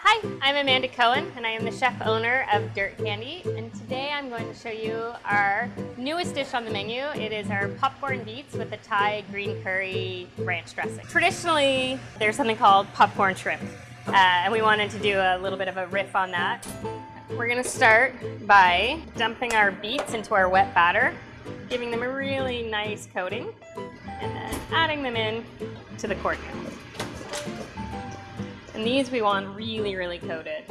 Hi, I'm Amanda Cohen and I am the chef owner of Dirt Candy and today I'm going to show you our newest dish on the menu. It is our popcorn beets with the Thai green curry ranch dressing. Traditionally, there's something called popcorn shrimp uh, and we wanted to do a little bit of a riff on that. We're going to start by dumping our beets into our wet batter, giving them a really nice coating and then adding them in to the cornmeal. And these we want really, really coated.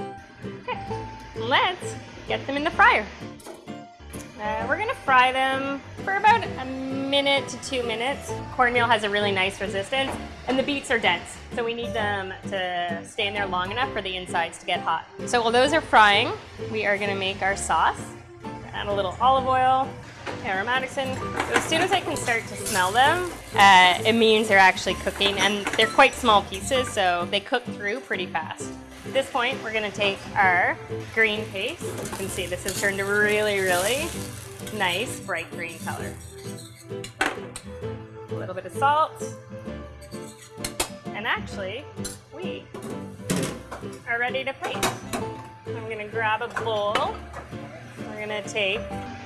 Okay, let's get them in the fryer. Uh, we're gonna fry them for about a minute to two minutes. Cornmeal has a really nice resistance and the beets are dense, so we need them to stay in there long enough for the insides to get hot. So while those are frying, we are gonna make our sauce. Add a little olive oil, aromatics in. So as soon as I can start to smell them, uh, it means they're actually cooking and they're quite small pieces, so they cook through pretty fast. At this point, we're gonna take our green paste. You can see this has turned a really, really nice bright green color. A little bit of salt. And actually, we are ready to plate. I'm gonna grab a bowl. We're gonna take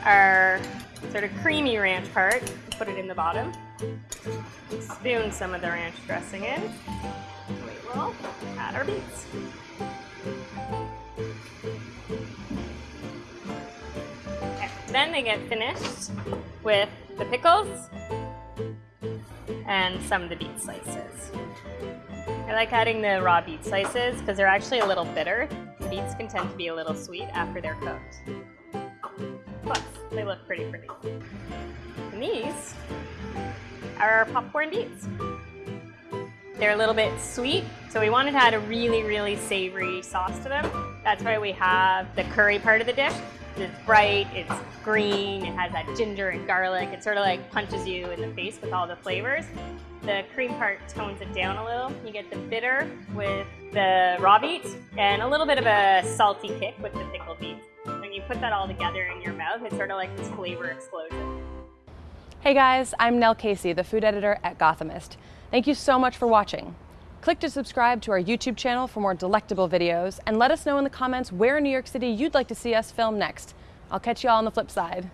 our sort of creamy ranch part, put it in the bottom. Spoon some of the ranch dressing in. We will add our beets. Okay. Then they get finished with the pickles and some of the beet slices. I like adding the raw beet slices because they're actually a little bitter. Beets can tend to be a little sweet after they're cooked. Plus, they look pretty pretty. And these are popcorn beets. They're a little bit sweet, so we wanted to add a really, really savory sauce to them. That's why we have the curry part of the dish. It's bright, it's green, it has that ginger and garlic. It sort of like punches you in the face with all the flavors. The cream part tones it down a little. You get the bitter with the raw beets and a little bit of a salty kick with the pickled beets. Put that all together in your mouth, it's sort of like this flavor explosion. Hey guys, I'm Nell Casey, the food editor at Gothamist. Thank you so much for watching. Click to subscribe to our YouTube channel for more delectable videos and let us know in the comments where in New York City you'd like to see us film next. I'll catch you all on the flip side.